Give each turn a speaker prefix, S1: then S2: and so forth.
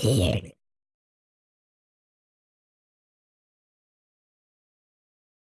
S1: here.